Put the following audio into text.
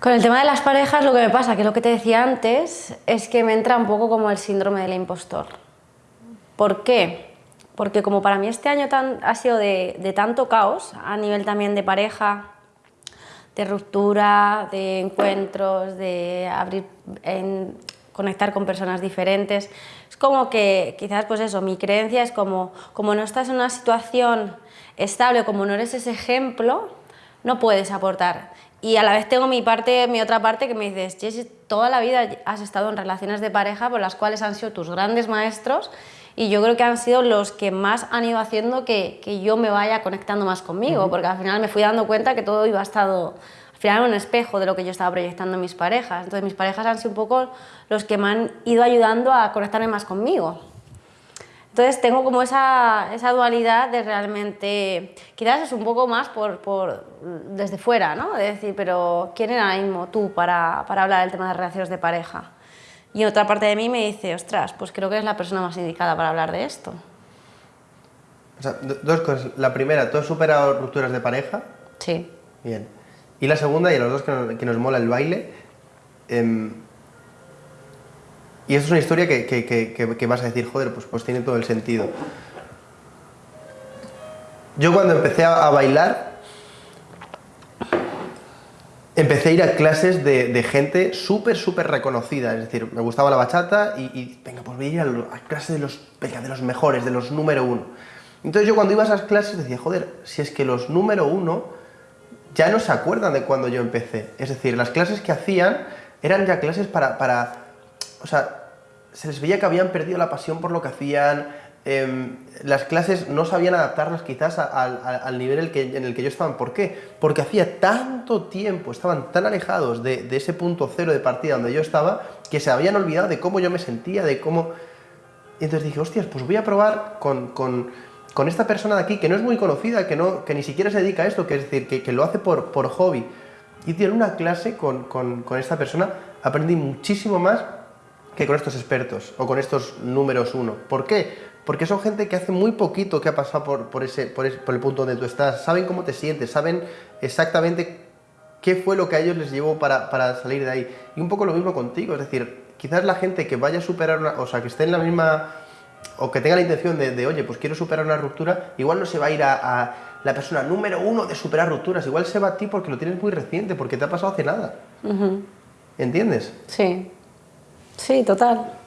Con el tema de las parejas lo que me pasa, que lo que te decía antes, es que me entra un poco como el síndrome del impostor. ¿Por qué? Porque como para mí este año ha sido de, tanto caos, a nivel también de pareja, de ruptura, de encuentros, de abrir, conectar con personas diferentes, es como que quizás pues eso, mi creencia es como, como no estás en una situación estable, como no eres ese ejemplo, no puedes aportar. Y a la vez tengo mi parte, mi otra parte que me dices, Jessy, toda la vida has estado en relaciones de pareja por las cuales han sido tus grandes maestros y yo creo que han sido los que más han ido haciendo que, que yo me vaya conectando más conmigo, porque al final me fui dando cuenta que todo iba a estado al final un espejo de lo que yo estaba proyectando en mis parejas. Entonces mis parejas han sido un poco los que me han ido ayudando a conectarme más conmigo. Entonces tengo como esa, esa, dualidad de realmente, quizás es un poco más por, por, desde fuera, ¿no? De decir, pero ¿quién era mismo tú para, para hablar del tema de relaciones de pareja? Y otra parte de mí me dice, ostras, pues creo que es la persona más indicada para hablar de esto. O sea, dos cosas. La primera, ¿tú has superado rupturas de pareja? Sí. Bien. Y la segunda, y a los dos que nos, que nos mola el baile, eh, y es una historia que, que, que, que, vas a decir, joder, pues, pues tiene todo el sentido. Yo cuando empecé a, bailar, empecé a ir a clases de, gente súper, súper reconocida. Es decir, me gustaba la bachata y, venga, pues voy a ir a, a clases de los, venga, de los mejores, de los número uno. Entonces yo cuando iba a esas clases decía, joder, si es que los número uno ya no se acuerdan de cuando yo empecé. Es decir, las clases que hacían eran ya clases para, para o sea, se les veía que habían perdido la pasión por lo que hacían, eh, las clases no sabían adaptarlas quizás al nivel en el, que, en el que yo estaba. ¿Por qué? Porque hacía tanto tiempo, estaban tan alejados de, de, ese punto cero de partida donde yo estaba, que se habían olvidado de cómo yo me sentía, de cómo... Y entonces dije, hostias, pues voy a probar con, con, con esta persona de aquí, que no es muy conocida, que, no, que ni siquiera se dedica a esto, que es decir, que, que lo hace por, por hobby. Y en una clase con, con esta persona aprendí muchísimo más que con estos expertos o con estos números uno. ¿Por qué? Porque son gente que hace muy poquito que ha pasado por, por, ese, por, ese, por el punto donde tú estás, saben cómo te sientes, saben exactamente qué fue lo que a ellos les llevó para, para salir de ahí. Y un poco lo mismo contigo, es decir, quizás la gente que vaya a superar, una, o sea, que esté en la misma, o que tenga la intención de, de oye, pues quiero superar una ruptura, igual no se va a ir a, a la persona número uno de superar rupturas, igual se va a ti porque lo tienes muy reciente, porque te ha pasado hace nada. Uh -huh. ¿Entiendes? Sí. Sí, total.